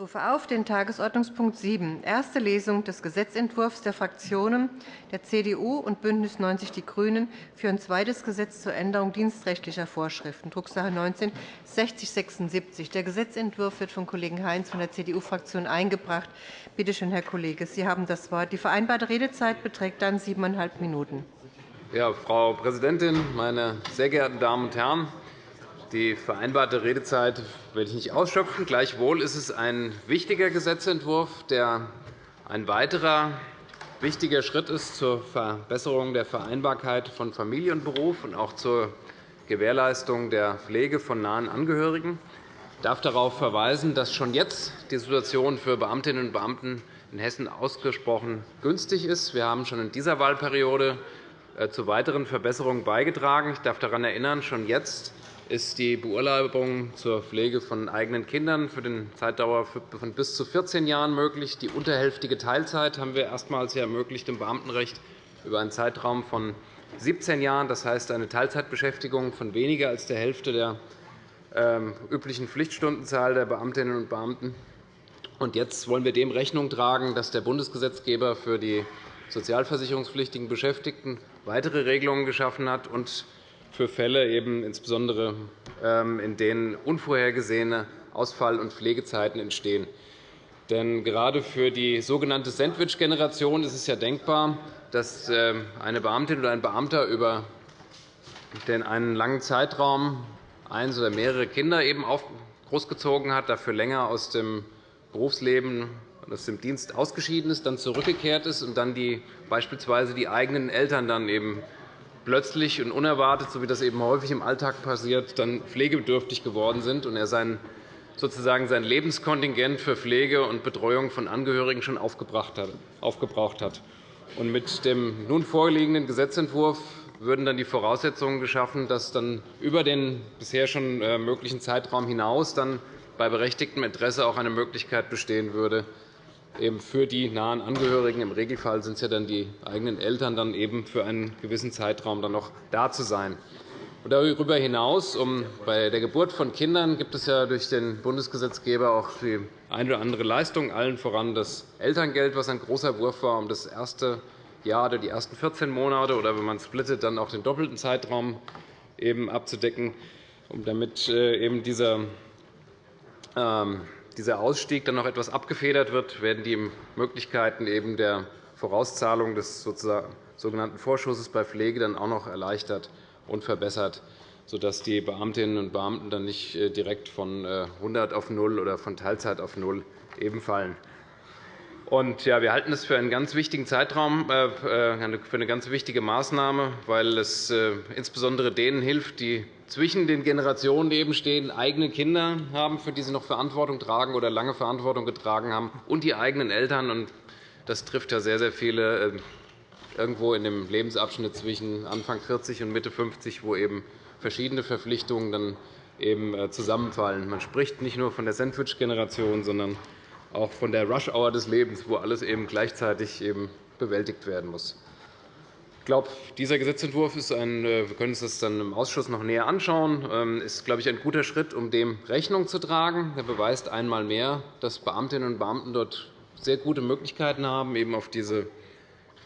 rufe auf den Tagesordnungspunkt 7, erste Lesung des Gesetzentwurfs der Fraktionen der CDU und BÜNDNIS 90 die GRÜNEN für ein zweites Gesetz zur Änderung dienstrechtlicher Vorschriften, Drucksache 19 6076. Der Gesetzentwurf wird von Kollegen Heinz von der CDU-Fraktion eingebracht. Bitte schön, Herr Kollege, Sie haben das Wort. Die vereinbarte Redezeit beträgt dann siebeneinhalb Minuten. Ja, Frau Präsidentin, meine sehr geehrten Damen und Herren! Die vereinbarte Redezeit werde ich nicht ausschöpfen. Gleichwohl ist es ein wichtiger Gesetzentwurf, der ein weiterer wichtiger Schritt ist zur Verbesserung der Vereinbarkeit von Familie und Beruf und auch zur Gewährleistung der Pflege von nahen Angehörigen. Ich darf darauf verweisen, dass schon jetzt die Situation für Beamtinnen und Beamten in Hessen ausgesprochen günstig ist. Wir haben schon in dieser Wahlperiode äh, zu weiteren Verbesserungen beigetragen. Ich darf daran erinnern, schon jetzt ist die Beurlaubung zur Pflege von eigenen Kindern für den Zeitdauer von bis zu 14 Jahren möglich. Die unterhälftige Teilzeit haben wir erstmals ermöglicht im Beamtenrecht über einen Zeitraum von 17 Jahren. Das heißt, eine Teilzeitbeschäftigung von weniger als der Hälfte der ähm, üblichen Pflichtstundenzahl der Beamtinnen und Beamten. Und jetzt wollen wir dem Rechnung tragen, dass der Bundesgesetzgeber für die sozialversicherungspflichtigen Beschäftigten weitere Regelungen geschaffen hat und für Fälle, eben insbesondere ähm, in denen unvorhergesehene Ausfall- und Pflegezeiten entstehen. Denn gerade für die sogenannte Sandwich-Generation ist es ja denkbar, dass ähm, eine Beamtin oder ein Beamter über einen langen Zeitraum eins oder mehrere Kinder eben großgezogen hat, dafür länger aus dem Berufsleben aus dem Dienst ausgeschieden ist, dann zurückgekehrt ist und dann die, beispielsweise die eigenen Eltern dann eben plötzlich und unerwartet, so wie das eben häufig im Alltag passiert, dann pflegebedürftig geworden sind und er sein, sozusagen sein Lebenskontingent für Pflege und Betreuung von Angehörigen schon aufgebraucht hat. Und mit dem nun vorliegenden Gesetzentwurf würden dann die Voraussetzungen geschaffen, dass dann über den bisher schon äh, möglichen Zeitraum hinaus dann bei berechtigtem Interesse auch eine Möglichkeit bestehen würde, eben für die nahen Angehörigen. Im Regelfall sind es ja dann die eigenen Eltern, dann eben für einen gewissen Zeitraum dann noch da zu sein. Darüber hinaus, um bei der Geburt von Kindern gibt es ja durch den Bundesgesetzgeber auch die eine oder andere Leistung, allen voran das Elterngeld, was ein großer Wurf war, um das erste Jahr oder die ersten 14 Monate oder wenn man splittet, dann auch den doppelten Zeitraum eben abzudecken, um damit äh, eben dieser ähm, dieser Ausstieg dann noch etwas abgefedert wird, werden die Möglichkeiten eben der Vorauszahlung des sogenannten Vorschusses bei Pflege dann auch noch erleichtert und verbessert, sodass die Beamtinnen und Beamten dann nicht äh, direkt von 100 äh, auf 0 oder von Teilzeit auf 0 eben fallen. Und, ja, wir halten es für einen ganz wichtigen Zeitraum, äh, für eine ganz wichtige Maßnahme, weil es insbesondere denen hilft, die zwischen den Generationen eben stehen, eigene Kinder haben, für die sie noch Verantwortung tragen oder lange Verantwortung getragen haben, und die eigenen Eltern. Das trifft ja sehr, sehr viele irgendwo in dem Lebensabschnitt zwischen Anfang 40 und Mitte 50, wo eben verschiedene Verpflichtungen dann eben zusammenfallen. Man spricht nicht nur von der Sandwich-Generation, sondern auch von der Rush-Hour des Lebens, wo alles eben gleichzeitig eben bewältigt werden muss. Ich glaube, dieser Gesetzentwurf ist ein, äh, wir können uns das dann im Ausschuss noch näher anschauen, ähm, ist glaube ich, ein guter Schritt, um dem Rechnung zu tragen. Er beweist einmal mehr, dass Beamtinnen und Beamten dort sehr gute Möglichkeiten haben, eben auf diese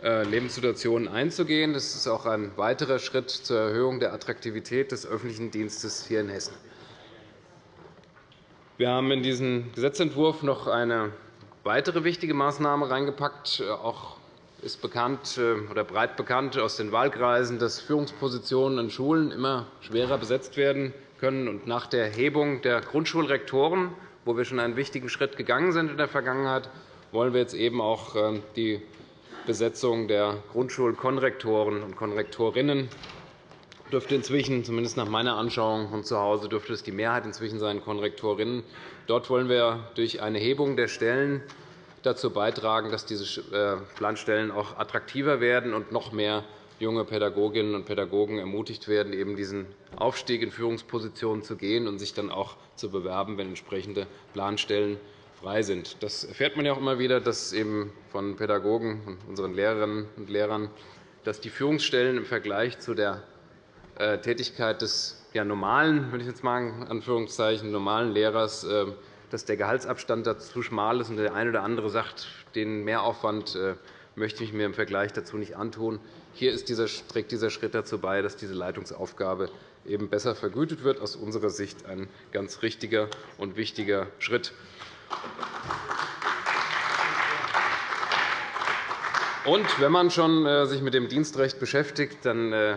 äh, Lebenssituationen einzugehen. Das ist auch ein weiterer Schritt zur Erhöhung der Attraktivität des öffentlichen Dienstes hier in Hessen. Wir haben in diesen Gesetzentwurf noch eine weitere wichtige Maßnahme reingepackt. Auch ist bekannt, äh, oder breit bekannt aus den Wahlkreisen, dass Führungspositionen an Schulen immer schwerer besetzt werden können. Und nach der Hebung der Grundschulrektoren, wo wir schon einen wichtigen Schritt gegangen sind in der Vergangenheit, wollen wir jetzt eben auch äh, die Besetzung der Grundschulkonrektoren und Konrektorinnen dürfte inzwischen, zumindest nach meiner Anschauung von zu Hause, dürfte es die Mehrheit inzwischen sein, Konrektorinnen. Dort wollen wir durch eine Hebung der Stellen dazu beitragen, dass diese äh, Planstellen auch attraktiver werden und noch mehr junge Pädagoginnen und Pädagogen ermutigt werden, eben diesen Aufstieg in Führungspositionen zu gehen und sich dann auch zu bewerben, wenn entsprechende Planstellen frei sind. Das erfährt man ja auch immer wieder, dass eben von Pädagogen und unseren Lehrerinnen und Lehrern, dass die Führungsstellen im Vergleich zu der äh, Tätigkeit des ja, normalen, wenn ich jetzt mal Anführungszeichen, normalen Lehrers, äh, dass der Gehaltsabstand dazu schmal ist und der eine oder andere sagt, den Mehraufwand äh, möchte ich mir im Vergleich dazu nicht antun. Hier dieser, trägt dieser Schritt dazu bei, dass diese Leitungsaufgabe eben besser vergütet wird. Aus unserer Sicht ein ganz richtiger und wichtiger Schritt. Und wenn man schon äh, sich mit dem Dienstrecht beschäftigt, dann äh,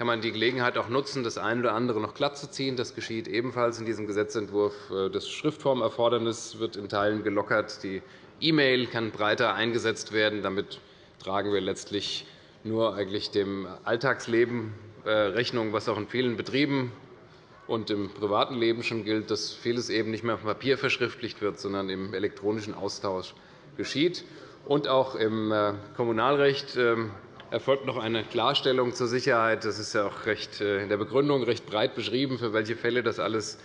kann man die Gelegenheit auch nutzen, das eine oder andere noch glatt zu ziehen. Das geschieht ebenfalls in diesem Gesetzentwurf. Äh, das Schriftformerfordernis wird in Teilen gelockert. Die E-Mail kann breiter eingesetzt werden. Damit tragen wir letztlich nur eigentlich dem Alltagsleben Rechnung, was auch in vielen Betrieben und im privaten Leben schon gilt, dass vieles eben nicht mehr auf Papier verschriftlicht wird, sondern im elektronischen Austausch geschieht. Und auch im Kommunalrecht ähm, erfolgt noch eine Klarstellung zur Sicherheit. Das ist ja auch recht, äh, in der Begründung recht breit beschrieben, für welche Fälle das alles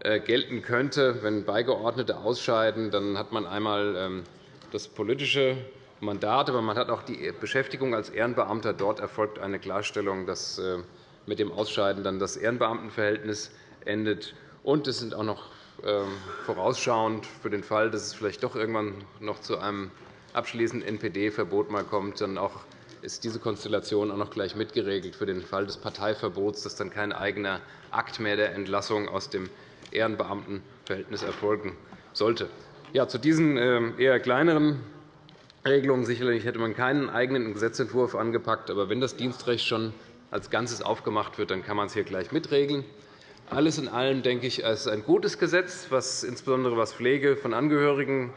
äh, gelten könnte. Wenn Beigeordnete ausscheiden, dann hat man einmal ähm, das politische Mandat, aber man hat auch die Beschäftigung als Ehrenbeamter. Dort erfolgt eine Klarstellung, dass äh, mit dem Ausscheiden dann das Ehrenbeamtenverhältnis endet. Und es sind auch noch ähm, vorausschauend für den Fall, dass es vielleicht doch irgendwann noch zu einem abschließenden NPD-Verbot kommt, dann auch ist diese Konstellation auch noch gleich mitgeregelt für den Fall des Parteiverbots, dass dann kein eigener Akt mehr der Entlassung aus dem Ehrenbeamtenverhältnis erfolgen sollte. Ja, zu diesen ähm, eher kleineren Regelungen sicherlich hätte man keinen eigenen Gesetzentwurf angepackt. Aber wenn das Dienstrecht schon als Ganzes aufgemacht wird, dann kann man es hier gleich mitregeln. Alles in allem denke ich, es ist ein gutes Gesetz, was insbesondere was Pflege von Angehörigen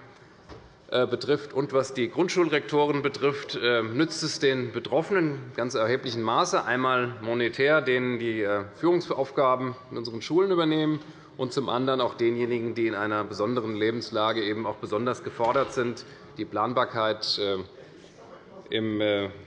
betrifft und was die Grundschulrektoren betrifft, äh, nützt es den Betroffenen in ganz erheblichem Maße, einmal monetär, denen die äh, Führungsaufgaben in unseren Schulen übernehmen, und zum anderen auch denjenigen, die in einer besonderen Lebenslage eben auch besonders gefordert sind, die Planbarkeit im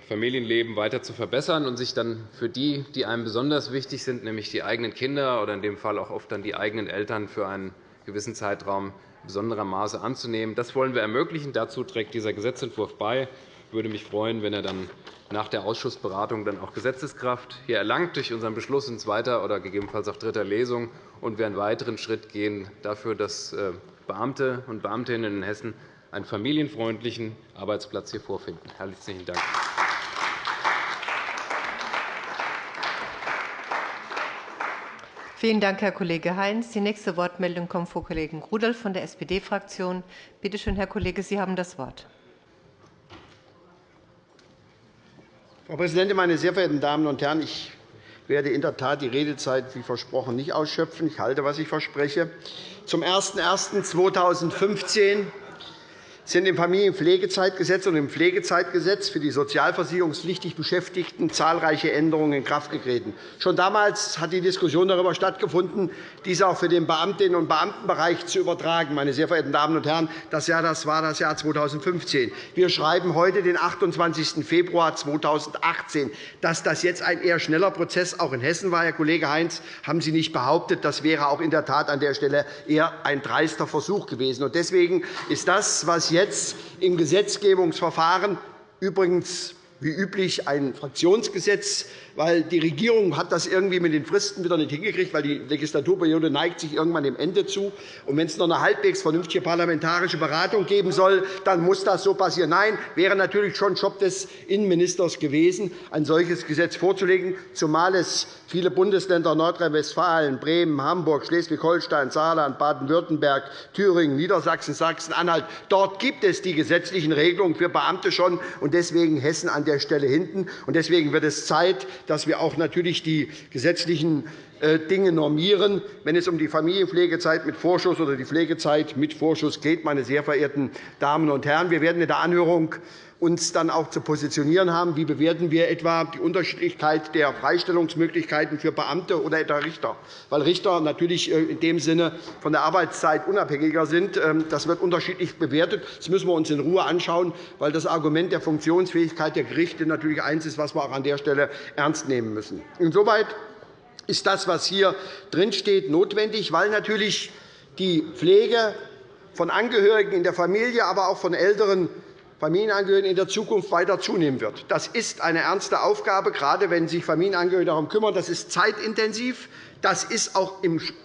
Familienleben weiter zu verbessern und sich dann für die, die einem besonders wichtig sind, nämlich die eigenen Kinder oder in dem Fall auch oft dann die eigenen Eltern, für einen gewissen Zeitraum besonderer Maße anzunehmen. Das wollen wir ermöglichen. Dazu trägt dieser Gesetzentwurf bei. Ich würde mich freuen, wenn er dann nach der Ausschussberatung dann auch Gesetzeskraft hier erlangt durch unseren Beschluss in zweiter oder gegebenenfalls auch dritter Lesung und wir einen weiteren Schritt gehen dafür, dass äh, Beamte und Beamtinnen in Hessen einen familienfreundlichen Arbeitsplatz hier vorfinden. Herzlichen Dank. Vielen Dank, Herr Kollege Heinz. Die nächste Wortmeldung kommt vom Kollegen Rudolph von der SPD-Fraktion. Bitte schön, Herr Kollege, Sie haben das Wort. Frau Präsidentin, meine sehr verehrten Damen und Herren! Ich werde in der Tat die Redezeit wie versprochen nicht ausschöpfen. Ich halte, was ich verspreche. Zum 01.01.2015 sind im Familienpflegezeitgesetz und im Pflegezeitgesetz für die sozialversicherungspflichtig Beschäftigten zahlreiche Änderungen in Kraft getreten. Schon damals hat die Diskussion darüber stattgefunden, dies auch für den Beamtinnen- und Beamtenbereich zu übertragen. Meine sehr verehrten Damen und Herren, das, Jahr, das war das Jahr 2015. Wir schreiben heute den 28. Februar 2018. Dass das jetzt ein eher schneller Prozess auch in Hessen war, Herr Kollege Heinz, haben Sie nicht behauptet. Das wäre auch in der Tat an der Stelle eher ein dreister Versuch gewesen. Deswegen ist das, was jetzt im Gesetzgebungsverfahren übrigens wie üblich ein Fraktionsgesetz weil die Regierung hat das irgendwie mit den Fristen wieder nicht hingekriegt, weil die Legislaturperiode neigt sich irgendwann dem Ende zu. Und wenn es noch eine halbwegs vernünftige parlamentarische Beratung geben soll, dann muss das so passieren. Nein, wäre natürlich schon Job des Innenministers gewesen, ein solches Gesetz vorzulegen, zumal es viele Bundesländer Nordrhein-Westfalen, Bremen, Hamburg, Schleswig-Holstein, Saarland, Baden-Württemberg, Thüringen, Niedersachsen, Sachsen-Anhalt. Dort gibt es die gesetzlichen Regelungen für Beamte schon, und deswegen Hessen an der Stelle hinten. Deswegen wird es Zeit, dass wir auch natürlich die gesetzlichen äh, Dinge normieren, wenn es um die Familienpflegezeit mit Vorschuss oder die Pflegezeit mit Vorschuss geht. Meine sehr verehrten Damen und Herren, wir werden in der Anhörung uns dann auch zu positionieren haben. Wie bewerten wir etwa die Unterschiedlichkeit der Freistellungsmöglichkeiten für Beamte oder etwa Richter? Weil Richter natürlich äh, in dem Sinne von der Arbeitszeit unabhängiger sind. Ähm, das wird unterschiedlich bewertet. Das müssen wir uns in Ruhe anschauen, weil das Argument der Funktionsfähigkeit der Gerichte natürlich eines ist, was wir auch an der Stelle ernst nehmen müssen. Insoweit ist das, was hier drinsteht, notwendig, weil natürlich die Pflege von Angehörigen in der Familie, aber auch von älteren Familienangehörigen in der Zukunft weiter zunehmen wird. Das ist eine ernste Aufgabe, gerade wenn sich Familienangehörige darum kümmern. Das ist zeitintensiv. Das ist auch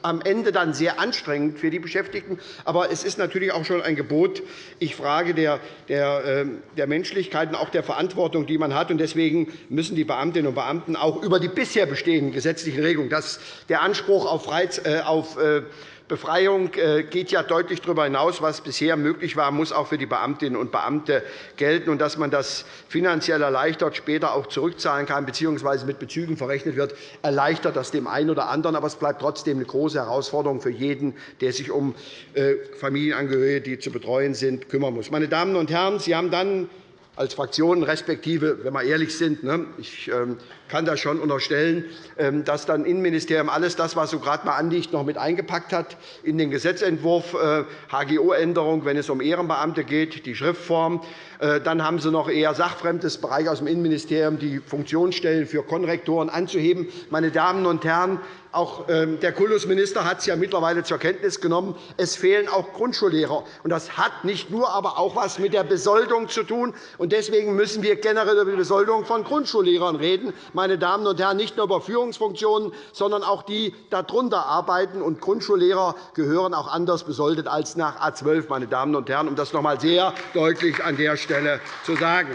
am Ende dann sehr anstrengend für die Beschäftigten. Aber es ist natürlich auch schon ein Gebot, ich frage der, der, ähm, der Menschlichkeit und auch der Verantwortung, die man hat. Deswegen müssen die Beamtinnen und Beamten auch über die bisher bestehenden gesetzlichen Regelungen, dass der Anspruch auf, Reiz, äh, auf äh, Befreiung äh, geht ja deutlich darüber hinaus, was bisher möglich war, muss auch für die Beamtinnen und Beamte gelten. Und dass man das finanziell erleichtert, später auch zurückzahlen kann bzw. mit Bezügen verrechnet wird, erleichtert das dem einen oder anderen. Aber es bleibt trotzdem eine große Herausforderung für jeden, der sich um äh, Familienangehörige, die zu betreuen sind, kümmern muss. Meine Damen und Herren, Sie haben dann als Fraktion, respektive, wenn wir ehrlich sind, ne, ich ähm, kann das schon unterstellen, ähm, dass dann Innenministerium alles das, was so gerade mal anliegt, noch mit eingepackt hat in den Gesetzentwurf HGO-Änderung, äh, wenn es um Ehrenbeamte geht, die Schriftform. Äh, dann haben Sie noch eher sachfremdes Bereich aus dem Innenministerium, die Funktionsstellen für Konrektoren anzuheben. Meine Damen und Herren, auch ähm, der Kultusminister hat es ja mittlerweile zur Kenntnis genommen. Es fehlen auch Grundschullehrer. Das hat nicht nur, aber auch etwas mit der Besoldung zu tun. Deswegen müssen wir generell über die Besoldung von Grundschullehrern reden meine Damen und Herren, nicht nur über Führungsfunktionen, sondern auch die darunter arbeiten. Und Grundschullehrer gehören auch anders besoldet als nach A 12, meine Damen und Herren, um das noch einmal sehr deutlich an der Stelle zu sagen.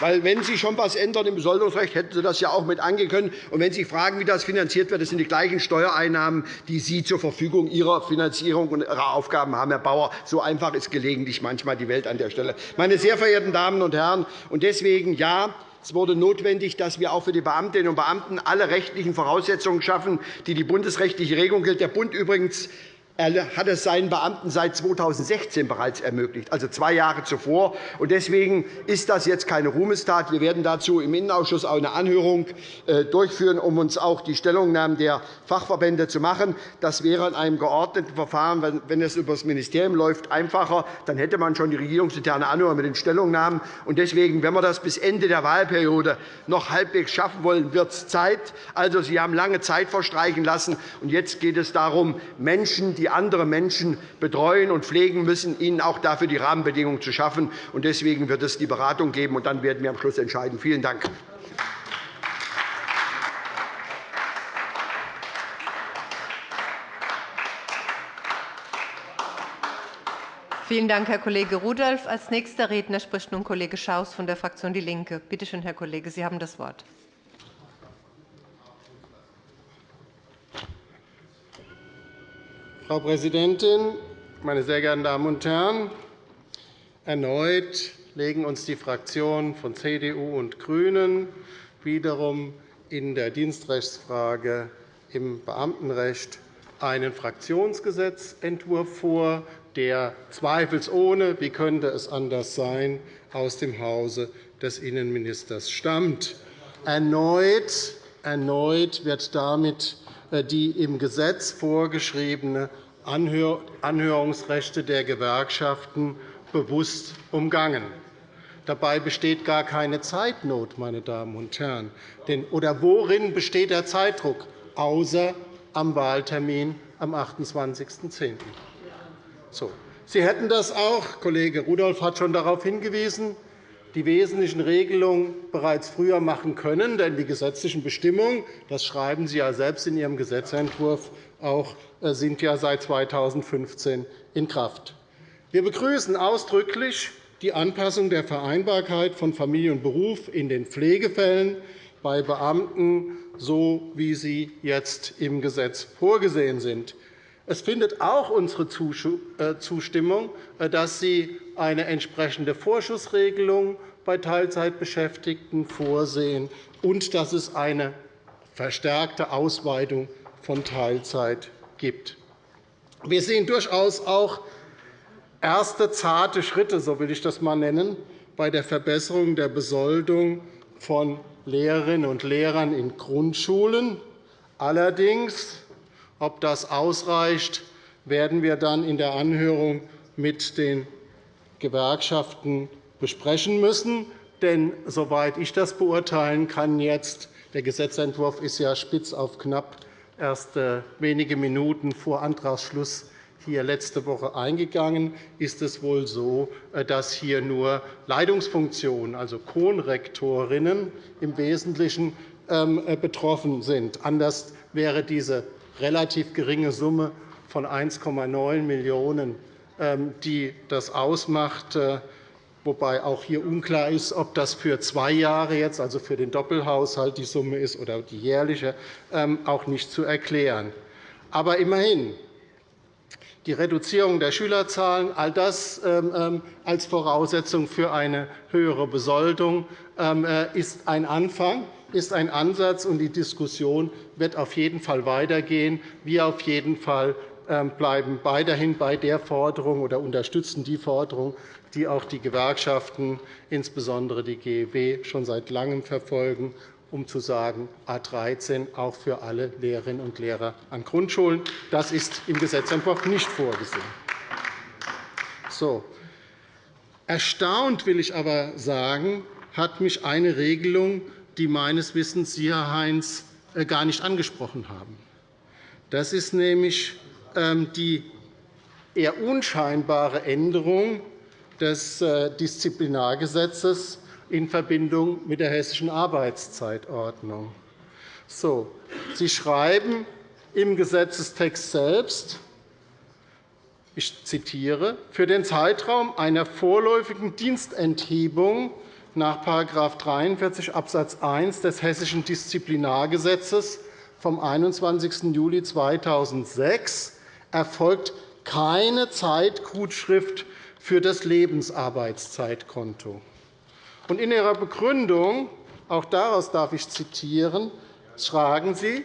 Weil, wenn Sie schon etwas ändern im Besoldungsrecht, hätten Sie das ja auch mit können. Und wenn Sie fragen, wie das finanziert wird, das sind die gleichen Steuereinnahmen, die Sie zur Verfügung Ihrer Finanzierung und Ihrer Aufgaben haben, Herr Bauer. So einfach ist gelegentlich manchmal die Welt an der Stelle. Meine sehr verehrten Damen und Herren, und deswegen ja, es wurde notwendig, dass wir auch für die Beamtinnen und Beamten alle rechtlichen Voraussetzungen schaffen, die die bundesrechtliche Regelung gilt. Der Bund übrigens er hat es seinen Beamten seit 2016 bereits ermöglicht, also zwei Jahre zuvor. Deswegen ist das jetzt keine Ruhmestat. Wir werden dazu im Innenausschuss auch eine Anhörung äh, durchführen, um uns auch die Stellungnahmen der Fachverbände zu machen. Das wäre in einem geordneten Verfahren, wenn es über das Ministerium läuft, einfacher. Dann hätte man schon die regierungsinterne Anhörung mit den Stellungnahmen. Deswegen, wenn wir das bis Ende der Wahlperiode noch halbwegs schaffen wollen, wird es Zeit. Also, Sie haben lange Zeit verstreichen lassen. Jetzt geht es darum, Menschen, die die andere Menschen betreuen und pflegen müssen, ihnen auch dafür die Rahmenbedingungen zu schaffen. Deswegen wird es die Beratung geben, und dann werden wir am Schluss entscheiden. Vielen Dank. Vielen Dank, Herr Kollege Rudolph. Als nächster Redner spricht nun Kollege Schaus von der Fraktion DIE LINKE. Bitte schön, Herr Kollege, Sie haben das Wort. Frau Präsidentin, meine sehr geehrten Damen und Herren! Erneut legen uns die Fraktionen von CDU und GRÜNEN wiederum in der Dienstrechtsfrage im Beamtenrecht einen Fraktionsgesetzentwurf vor, der zweifelsohne, wie könnte es anders sein, aus dem Hause des Innenministers stammt. Erneut, erneut wird damit die im Gesetz vorgeschriebene Anhörungsrechte der Gewerkschaften bewusst umgangen. Dabei besteht gar keine Zeitnot, meine Damen und Herren. Oder worin besteht der Zeitdruck, außer am Wahltermin am 28.10.? So. Sie hätten das auch, Kollege Rudolph hat schon darauf hingewiesen, die wesentlichen Regelungen bereits früher machen können. Denn die gesetzlichen Bestimmungen, das schreiben Sie ja selbst in Ihrem Gesetzentwurf, auch, äh, sind ja seit 2015 in Kraft. Wir begrüßen ausdrücklich die Anpassung der Vereinbarkeit von Familie und Beruf in den Pflegefällen bei Beamten, so wie sie jetzt im Gesetz vorgesehen sind. Es findet auch unsere äh, Zustimmung, äh, dass Sie eine entsprechende Vorschussregelung bei Teilzeitbeschäftigten vorsehen und dass es eine verstärkte Ausweitung von Teilzeit gibt. Wir sehen durchaus auch erste zarte Schritte, so will ich das einmal nennen, bei der Verbesserung der Besoldung von Lehrerinnen und Lehrern in Grundschulen. Allerdings ob das ausreicht, werden wir dann in der Anhörung mit den Gewerkschaften besprechen müssen. Denn soweit ich das beurteilen kann, jetzt, der Gesetzentwurf ist ja spitz auf knapp erst äh, wenige Minuten vor Antragsschluss hier letzte Woche eingegangen, ist es wohl so, äh, dass hier nur Leitungsfunktionen, also Konrektorinnen, im Wesentlichen ähm, äh, betroffen sind. Anders wäre diese relativ geringe Summe von 1,9 Millionen €, ähm, die das ausmacht, äh, wobei auch hier unklar ist, ob das für zwei Jahre jetzt, also für den Doppelhaushalt die Summe ist oder die jährliche, ähm, auch nicht zu erklären. Aber immerhin, die Reduzierung der Schülerzahlen, all das ähm, als Voraussetzung für eine höhere Besoldung äh, ist ein Anfang, ist ein Ansatz, und die Diskussion wird auf jeden Fall weitergehen. Wir auf jeden Fall bleiben weiterhin bei der Forderung oder unterstützen die Forderung, die auch die Gewerkschaften, insbesondere die GEW, schon seit Langem verfolgen um zu sagen, A 13 auch für alle Lehrerinnen und Lehrer an Grundschulen. Das ist im Gesetzentwurf nicht vorgesehen. So. Erstaunt will ich aber sagen, hat mich eine Regelung, die meines Wissens Sie, Herr Heinz, äh, gar nicht angesprochen haben. Das ist nämlich ähm, die eher unscheinbare Änderung des äh, Disziplinargesetzes in Verbindung mit der Hessischen Arbeitszeitordnung. So, Sie schreiben im Gesetzestext selbst, ich zitiere, für den Zeitraum einer vorläufigen Dienstenthebung nach § 43 Abs. 1 des Hessischen Disziplinargesetzes vom 21. Juli 2006 erfolgt keine Zeitgutschrift für das Lebensarbeitszeitkonto. In Ihrer Begründung, auch daraus darf ich zitieren, schreiben Sie,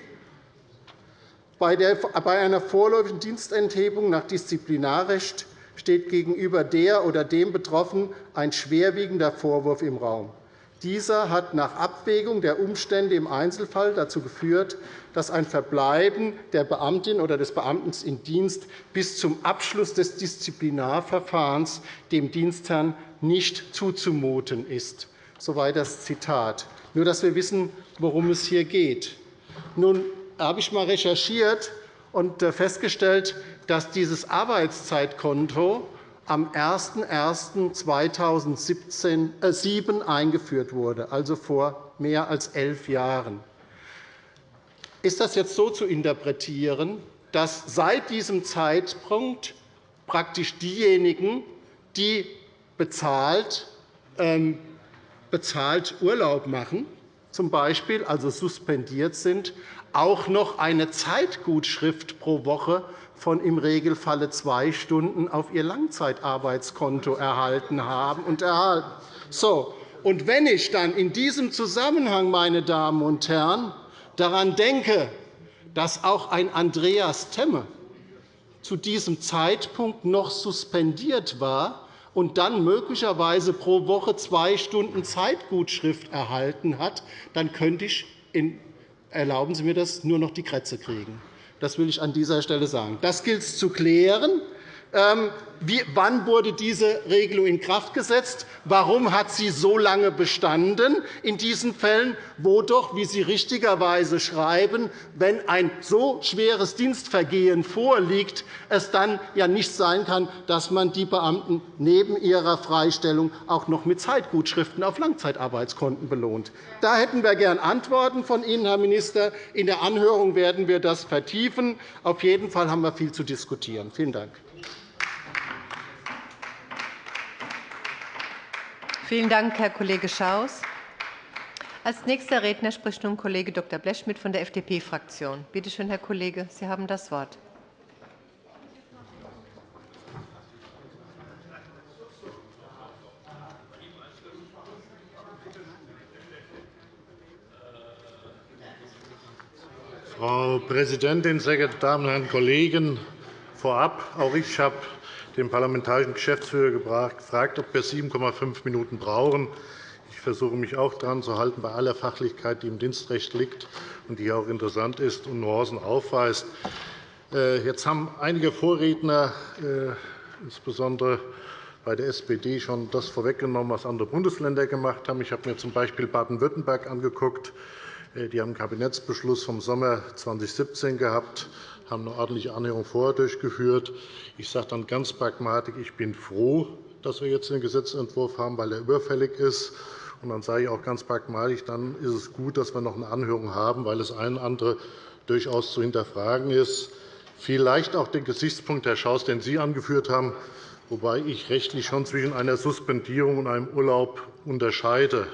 bei einer vorläufigen Dienstenthebung nach Disziplinarrecht steht gegenüber der oder dem Betroffenen ein schwerwiegender Vorwurf im Raum. Dieser hat nach Abwägung der Umstände im Einzelfall dazu geführt, dass ein Verbleiben der Beamtin oder des Beamten in Dienst bis zum Abschluss des Disziplinarverfahrens dem Dienstherrn nicht zuzumuten ist. Soweit das Zitat. Nur, dass wir wissen, worum es hier geht. Nun habe ich einmal recherchiert und äh, festgestellt, dass dieses Arbeitszeitkonto am 01.01.2007 äh, eingeführt wurde, also vor mehr als elf Jahren. Ist das jetzt so zu interpretieren, dass seit diesem Zeitpunkt praktisch diejenigen, die bezahlt, ähm, bezahlt Urlaub machen, z. B. also suspendiert sind, auch noch eine Zeitgutschrift pro Woche von im Regelfalle zwei Stunden auf ihr Langzeitarbeitskonto erhalten haben und erhalten. So, und wenn ich dann in diesem Zusammenhang, meine Damen und Herren, daran denke, dass auch ein Andreas Temme zu diesem Zeitpunkt noch suspendiert war, und dann möglicherweise pro Woche zwei Stunden Zeitgutschrift erhalten hat, dann könnte ich, erlauben Sie mir das, nur noch die Krätze kriegen. Das will ich an dieser Stelle sagen. Das gilt es zu klären. Ähm, wann wurde diese Regelung in Kraft gesetzt? Warum hat sie so lange bestanden in diesen Fällen, wo doch, wie Sie richtigerweise schreiben, wenn ein so schweres Dienstvergehen vorliegt, es dann ja nicht sein kann, dass man die Beamten neben ihrer Freistellung auch noch mit Zeitgutschriften auf Langzeitarbeitskonten belohnt? Da hätten wir gern Antworten von Ihnen, Herr Minister. In der Anhörung werden wir das vertiefen. Auf jeden Fall haben wir viel zu diskutieren. Vielen Dank. Vielen Dank, Herr Kollege Schaus. Als nächster Redner spricht nun Kollege Dr. Blechschmidt von der FDP-Fraktion. Bitte schön, Herr Kollege, Sie haben das Wort. Frau Präsidentin, sehr geehrte Damen und Herren Kollegen! Vorab, auch ich habe den parlamentarischen Geschäftsführer gefragt, ob wir 7,5 Minuten brauchen. Ich versuche mich auch daran zu halten, bei aller Fachlichkeit, die im Dienstrecht liegt und die auch interessant ist und Nuancen aufweist. Äh, jetzt haben einige Vorredner, äh, insbesondere bei der SPD, schon das vorweggenommen, was andere Bundesländer gemacht haben. Ich habe mir z. Baden-Württemberg angeguckt. Äh, die haben einen Kabinettsbeschluss vom Sommer 2017 gehabt haben eine ordentliche Anhörung vorher durchgeführt. Ich sage dann ganz pragmatisch, ich bin froh, dass wir jetzt den Gesetzentwurf haben, weil er überfällig ist. Und dann sage ich auch ganz pragmatisch, dann ist es gut, dass wir noch eine Anhörung haben, weil eine oder andere durchaus zu hinterfragen ist. Vielleicht auch den Gesichtspunkt, Herr Schaus, den Sie angeführt haben, wobei ich rechtlich schon zwischen einer Suspendierung und einem Urlaub unterscheide.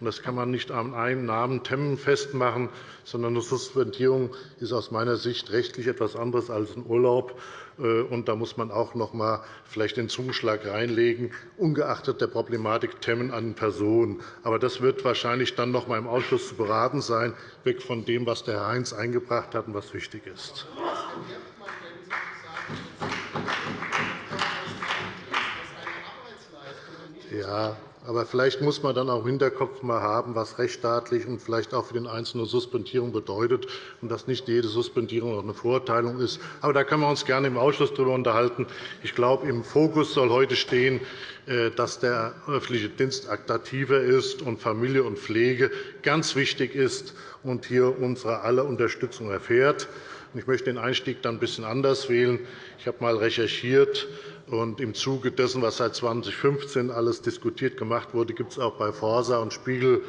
Das kann man nicht an einem Namen Temmen festmachen, sondern eine Suspendierung ist aus meiner Sicht rechtlich etwas anderes als ein Urlaub. Äh, und da muss man auch noch einmal vielleicht den Zuschlag reinlegen, ungeachtet der Problematik Temmen an Personen. Aber das wird wahrscheinlich dann noch einmal im Ausschuss zu beraten sein, weg von dem, was der Herr Heinz eingebracht hat und was wichtig ist. Ja, aber vielleicht muss man dann auch im Hinterkopf mal haben, was rechtsstaatlich und vielleicht auch für den Einzelnen Suspendierung bedeutet, und dass nicht jede Suspendierung auch eine Verurteilung ist. Aber da können wir uns gerne im Ausschuss darüber unterhalten. Ich glaube, im Fokus soll heute stehen, äh, dass der öffentliche Dienst attraktiver ist und Familie und Pflege ganz wichtig ist und hier unsere aller Unterstützung erfährt. Ich möchte den Einstieg dann ein bisschen anders wählen. Ich habe einmal recherchiert, und Im Zuge dessen, was seit 2015 alles diskutiert gemacht wurde, gibt es auch bei Forsa und Spiegel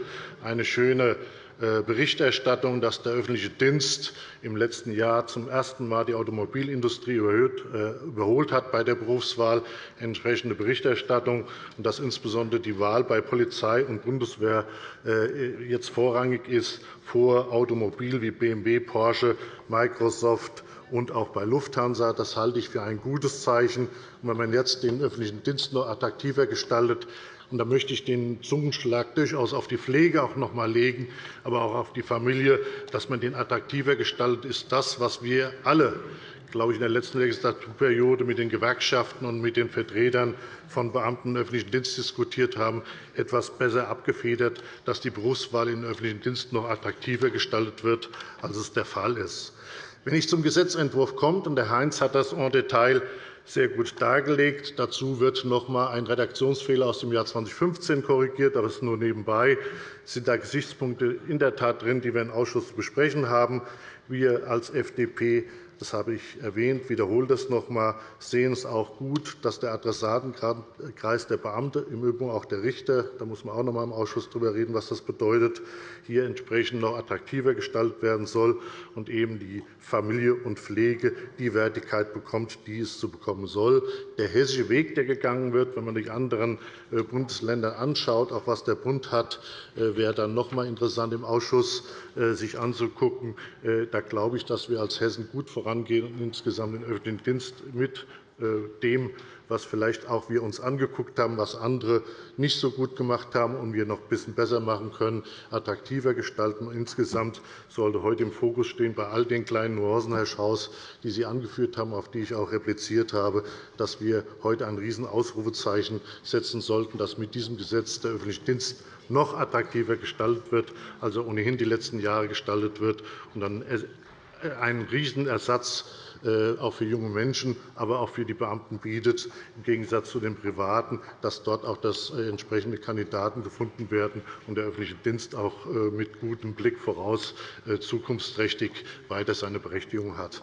eine schöne Berichterstattung, dass der öffentliche Dienst im letzten Jahr zum ersten Mal die Automobilindustrie äh, überholt hat bei der Berufswahl. Entsprechende Berichterstattung und dass insbesondere die Wahl bei Polizei und Bundeswehr äh, jetzt vorrangig ist vor Automobil wie BMW, Porsche, Microsoft und auch bei Lufthansa. Das halte ich für ein gutes Zeichen. wenn man jetzt den öffentlichen Dienst noch attraktiver gestaltet, und da möchte ich den Zungenschlag durchaus auf die Pflege auch noch einmal legen, aber auch auf die Familie, dass man den attraktiver gestaltet, ist das, was wir alle glaube ich, in der letzten Legislaturperiode mit den Gewerkschaften und mit den Vertretern von Beamten im öffentlichen Dienst diskutiert haben, etwas besser abgefedert, dass die Berufswahl in den öffentlichen Dienst noch attraktiver gestaltet wird, als es der Fall ist. Wenn ich zum Gesetzentwurf komme, und Herr Heinz hat das en Detail sehr gut dargelegt. Dazu wird noch einmal ein Redaktionsfehler aus dem Jahr 2015 korrigiert, aber das ist nur nebenbei. Es sind da Gesichtspunkte in der Tat drin, die wir im Ausschuss zu besprechen haben. Wir als FDP das habe ich erwähnt, wiederhole das noch einmal, sehen es auch gut, dass der Adressatenkreis der Beamte, im Übrigen auch der Richter, da muss man auch noch einmal im Ausschuss darüber reden, was das bedeutet, hier entsprechend noch attraktiver gestaltet werden soll und eben die Familie und Pflege die Wertigkeit bekommt, die es zu bekommen soll. Der hessische Weg, der gegangen wird, wenn man die anderen äh, Bundesländer anschaut, auch was der Bund hat, äh, wäre dann noch einmal interessant im Ausschuss sich anzugucken. Da glaube ich, dass wir als Hessen gut voran vorangehen und insgesamt den öffentlichen Dienst mit äh, dem, was vielleicht auch wir uns angeguckt haben, was andere nicht so gut gemacht haben und wir noch ein bisschen besser machen können, attraktiver gestalten. Insgesamt sollte heute im Fokus stehen, bei all den kleinen Nuancen, Herr Schaus, die Sie angeführt haben, auf die ich auch repliziert habe, dass wir heute ein Riesenausrufezeichen setzen sollten, dass mit diesem Gesetz der öffentliche Dienst noch attraktiver gestaltet wird, als er ohnehin die letzten Jahre gestaltet wird, und dann einen Riesenersatz äh, auch für junge Menschen, aber auch für die Beamten bietet, im Gegensatz zu den Privaten, dass dort auch das äh, entsprechende Kandidaten gefunden werden und der öffentliche Dienst auch äh, mit gutem Blick voraus zukunftsträchtig weiter seine Berechtigung hat.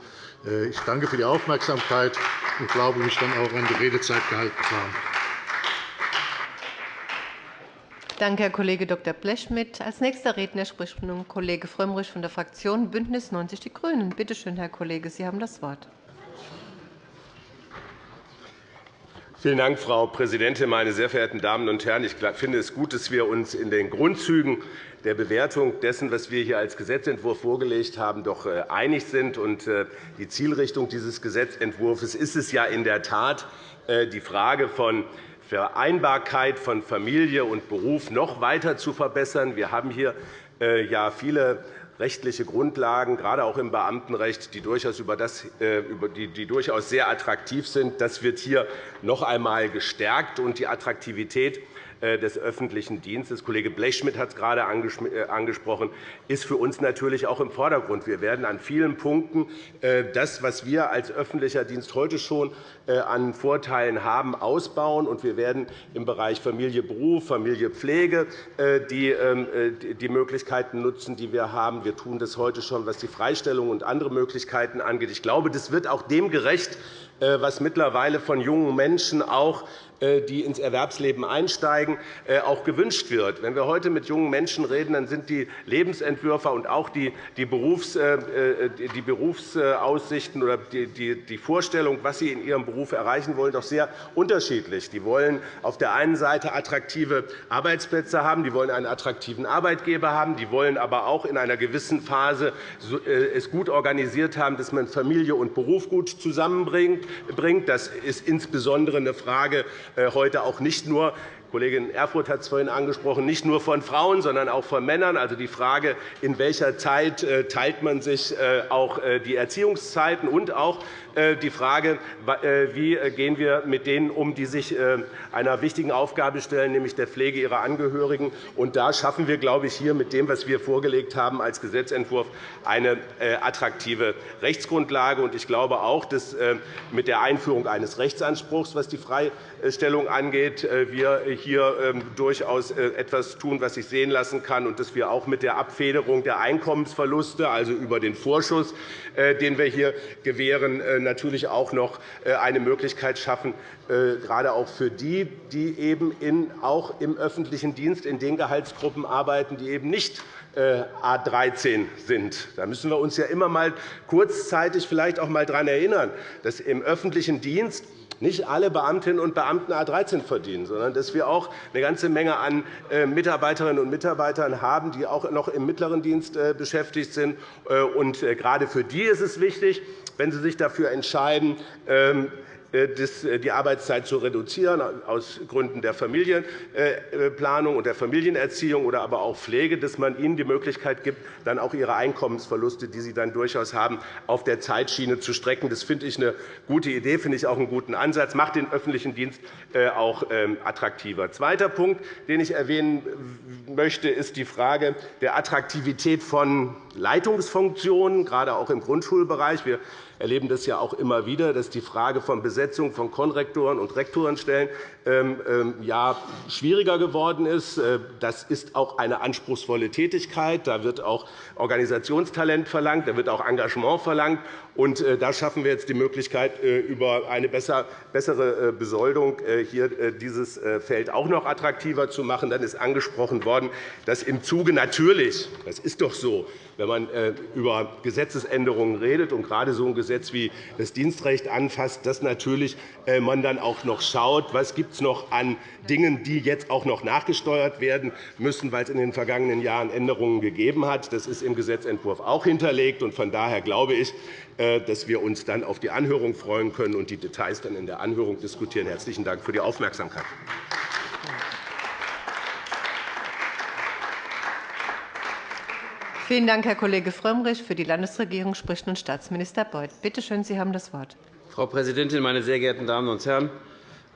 Ich danke für die Aufmerksamkeit und glaube, mich dann auch an die Redezeit gehalten zu haben. Danke, Herr Kollege Dr. Blechschmidt. Als nächster Redner spricht nun Kollege Frömmrich von der Fraktion BÜNDNIS 90 die GRÜNEN. Bitte schön, Herr Kollege, Sie haben das Wort. Vielen Dank, Frau Präsidentin, meine sehr verehrten Damen und Herren! Ich finde es gut, dass wir uns in den Grundzügen der Bewertung dessen, was wir hier als Gesetzentwurf vorgelegt haben, doch äh, einig sind. Äh, die Zielrichtung dieses Gesetzentwurfs ist es ja in der Tat, äh, die Frage von Vereinbarkeit von Familie und Beruf noch weiter zu verbessern. Wir haben hier äh, viele rechtliche Grundlagen, gerade auch im Beamtenrecht, die durchaus, über das, äh, die durchaus sehr attraktiv sind. Das wird hier noch einmal gestärkt. und Die Attraktivität des öffentlichen Dienstes. Kollege Blechschmidt hat es gerade angesprochen, ist für uns natürlich auch im Vordergrund. Wir werden an vielen Punkten das, was wir als öffentlicher Dienst heute schon an Vorteilen haben, ausbauen. Wir werden im Bereich Familie, Beruf, Familie, Pflege ähm, die Möglichkeiten nutzen, die wir haben. Wir tun das heute schon, was die Freistellung und andere Möglichkeiten angeht. Ich glaube, das wird auch dem gerecht, äh, was mittlerweile von jungen Menschen auch äh, die ins Erwerbsleben einsteigen, äh, auch gewünscht wird. Wenn wir heute mit jungen Menschen reden, dann sind die Lebensentwürfe und auch die Berufsaussichten oder die Vorstellung, was sie in ihrem Beruf erreichen wollen, doch sehr unterschiedlich. Die wollen auf der einen Seite attraktive Arbeitsplätze haben, die wollen einen attraktiven Arbeitgeber haben, die wollen aber auch in einer gewissen Phase es gut organisiert haben, dass man Familie und Beruf gut zusammenbringt. Das ist insbesondere eine Frage äh, heute auch nicht nur Kollegin Erfurth hat es vorhin angesprochen, nicht nur von Frauen, sondern auch von Männern. Also die Frage, in welcher Zeit äh, teilt man sich äh, auch die Erziehungszeiten und auch die Frage, wie gehen wir mit denen um, die sich einer wichtigen Aufgabe stellen, nämlich der Pflege ihrer Angehörigen. Und da schaffen wir, glaube ich, hier mit dem, was wir vorgelegt haben als Gesetzentwurf, eine attraktive Rechtsgrundlage. Ich glaube auch, dass mit der Einführung eines Rechtsanspruchs, was die Freistellung angeht, wir hier ähm, durchaus äh, etwas tun, was sich sehen lassen kann, und dass wir auch mit der Abfederung der Einkommensverluste, also über den Vorschuss, äh, den wir hier gewähren, äh, natürlich auch noch eine Möglichkeit schaffen, gerade auch für die, die eben auch im öffentlichen Dienst in den Gehaltsgruppen arbeiten, die eben nicht A 13 sind. Da müssen wir uns ja immer mal kurzzeitig vielleicht auch mal daran erinnern, dass im öffentlichen Dienst nicht alle Beamtinnen und Beamten A 13 verdienen, sondern dass wir auch eine ganze Menge an äh, Mitarbeiterinnen und Mitarbeitern haben, die auch noch im mittleren Dienst äh, beschäftigt sind. Äh, gerade für die ist es wichtig, wenn sie sich dafür entscheiden, ähm, äh, äh, die Arbeitszeit zu reduzieren, aus Gründen der Familienplanung und der Familienerziehung oder aber auch Pflege, dass man ihnen die Möglichkeit gibt, dann auch ihre Einkommensverluste, die sie dann durchaus haben, auf der Zeitschiene zu strecken. Das finde ich eine gute Idee, finde ich auch einen guten Ansatz, macht den öffentlichen Dienst äh, auch ähm, attraktiver. Zweiter Punkt, den ich erwähnen möchte, ist die Frage der Attraktivität von Leitungsfunktionen, gerade auch im Grundschulbereich. Wir erleben das ja auch immer wieder, dass die Frage von Besetzung von Konrektoren und Rektorenstellen ähm, ähm, ja, schwieriger geworden ist. Äh, das ist auch eine anspruchsvolle Tätigkeit. Da wird auch Organisationstalent verlangt, da wird auch Engagement verlangt. Und äh, da schaffen wir jetzt die Möglichkeit, äh, über eine bessere Besoldung hier dieses Feld auch noch attraktiver zu machen. Dann ist angesprochen worden, dass im Zuge natürlich, das ist doch so, wenn man über Gesetzesänderungen redet und gerade so ein Gesetz wie das Dienstrecht anfasst, dass natürlich man dann auch noch schaut, was gibt es noch an Dingen, die jetzt auch noch nachgesteuert werden müssen, weil es in den vergangenen Jahren Änderungen gegeben hat. Das ist im Gesetzentwurf auch hinterlegt. Von daher glaube ich, äh, dass wir uns dann auf die Anhörung freuen können und die Details dann in der Anhörung diskutieren. Herzlichen Dank für die Aufmerksamkeit. Vielen Dank, Herr Kollege Frömmrich. Für die Landesregierung spricht nun Staatsminister Beuth. Bitte schön, Sie haben das Wort. Frau Präsidentin, meine sehr geehrten Damen und Herren!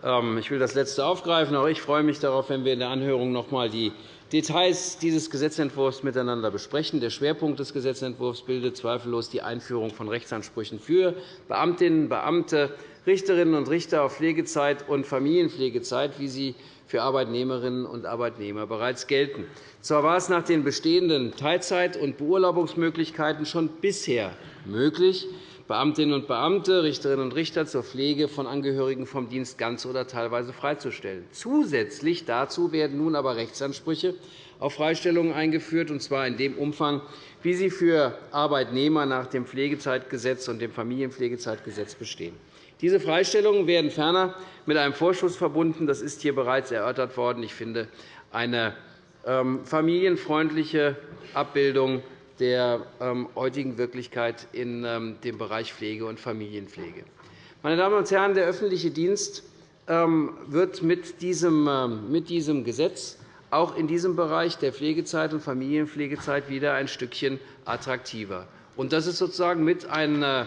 Ähm, ich will das Letzte aufgreifen. Auch ich freue mich darauf, wenn wir in der Anhörung noch einmal die Details dieses Gesetzentwurfs miteinander besprechen. Der Schwerpunkt des Gesetzentwurfs bildet zweifellos die Einführung von Rechtsansprüchen für Beamtinnen, und Beamte, Richterinnen und Richter auf Pflegezeit und Familienpflegezeit, wie sie für Arbeitnehmerinnen und Arbeitnehmer bereits gelten. Zwar war es nach den bestehenden Teilzeit- und Beurlaubungsmöglichkeiten schon bisher möglich, Beamtinnen und Beamte, Richterinnen und Richter zur Pflege von Angehörigen vom Dienst ganz oder teilweise freizustellen. Zusätzlich dazu werden nun aber Rechtsansprüche auf Freistellungen eingeführt, und zwar in dem Umfang, wie sie für Arbeitnehmer nach dem Pflegezeitgesetz und dem Familienpflegezeitgesetz bestehen. Diese Freistellungen werden ferner mit einem Vorschuss verbunden. Das ist hier bereits erörtert worden. Ich finde eine ähm, familienfreundliche Abbildung der ähm, heutigen Wirklichkeit in ähm, dem Bereich Pflege und Familienpflege. Meine Damen und Herren, der öffentliche Dienst ähm, wird mit diesem Gesetz auch in diesem Bereich der Pflegezeit und Familienpflegezeit wieder ein Stückchen attraktiver. Das ist sozusagen mit ein äh,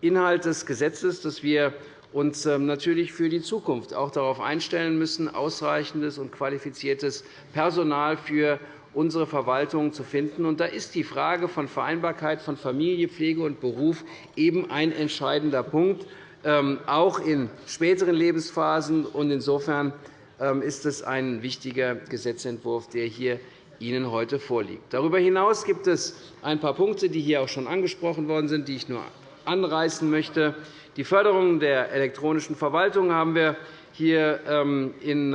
Inhalt des Gesetzes, das wir uns natürlich für die Zukunft auch darauf einstellen müssen, ausreichendes und qualifiziertes Personal für unsere Verwaltung zu finden. da ist die Frage von Vereinbarkeit von Familie, Pflege und Beruf eben ein entscheidender Punkt, ähm, auch in späteren Lebensphasen. Insofern ähm, ist es ein wichtiger Gesetzentwurf, der hier Ihnen heute vorliegt. Darüber hinaus gibt es ein paar Punkte, die hier auch schon angesprochen worden sind, die ich nur anreißen möchte. Die Förderung der elektronischen Verwaltung haben wir hier ähm, in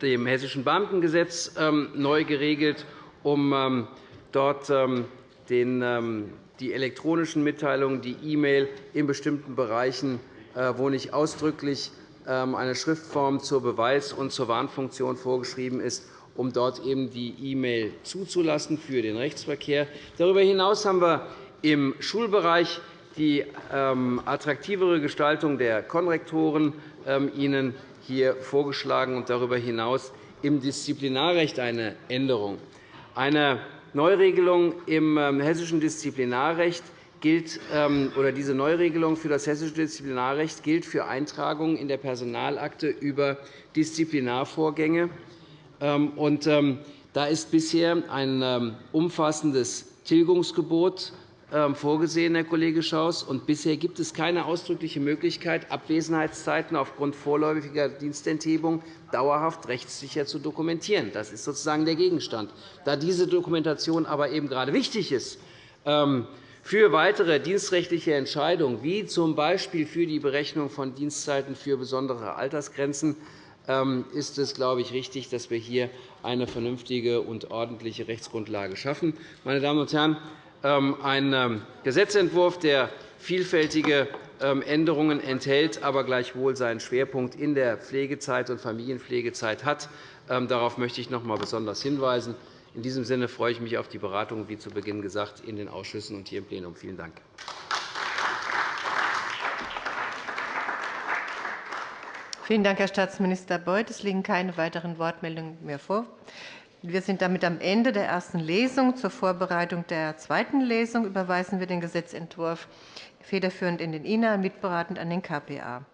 dem Hessischen Beamtengesetz ähm, neu geregelt, um dort die elektronischen Mitteilungen, die E-Mail in bestimmten Bereichen, äh, wo nicht ausdrücklich eine Schriftform zur Beweis- und zur Warnfunktion vorgeschrieben ist, um dort eben die E-Mail zuzulassen für den Rechtsverkehr. Darüber hinaus haben wir im Schulbereich die ähm, attraktivere Gestaltung der Konrektoren ähm, Ihnen hier vorgeschlagen und darüber hinaus im Disziplinarrecht eine Änderung. Eine Neuregelung im ähm, hessischen Disziplinarrecht gilt, oder diese Neuregelung für das hessische Disziplinarrecht gilt für Eintragungen in der Personalakte über Disziplinarvorgänge. Da ist bisher ein umfassendes Tilgungsgebot ähm, vorgesehen, Herr Kollege Schaus. Und bisher gibt es keine ausdrückliche Möglichkeit, Abwesenheitszeiten aufgrund vorläufiger Dienstenthebung dauerhaft rechtssicher zu dokumentieren. Das ist sozusagen der Gegenstand. Da diese Dokumentation aber eben gerade wichtig ist, ähm, für weitere dienstrechtliche Entscheidungen, wie z. B. für die Berechnung von Dienstzeiten für besondere Altersgrenzen, ähm, ist es, glaube ich, richtig, dass wir hier eine vernünftige und ordentliche Rechtsgrundlage schaffen. Meine Damen und Herren, ähm, ein ähm, Gesetzentwurf, der vielfältige ähm, Änderungen enthält, aber gleichwohl seinen Schwerpunkt in der Pflegezeit und Familienpflegezeit hat. Darauf möchte ich noch einmal besonders hinweisen. In diesem Sinne freue ich mich auf die Beratung, wie zu Beginn gesagt, in den Ausschüssen und hier im Plenum. Vielen Dank. Vielen Dank, Herr Staatsminister Beuth. Es liegen keine weiteren Wortmeldungen mehr vor. Wir sind damit am Ende der ersten Lesung. Zur Vorbereitung der zweiten Lesung überweisen wir den Gesetzentwurf federführend in den INA, mitberatend an den KPA.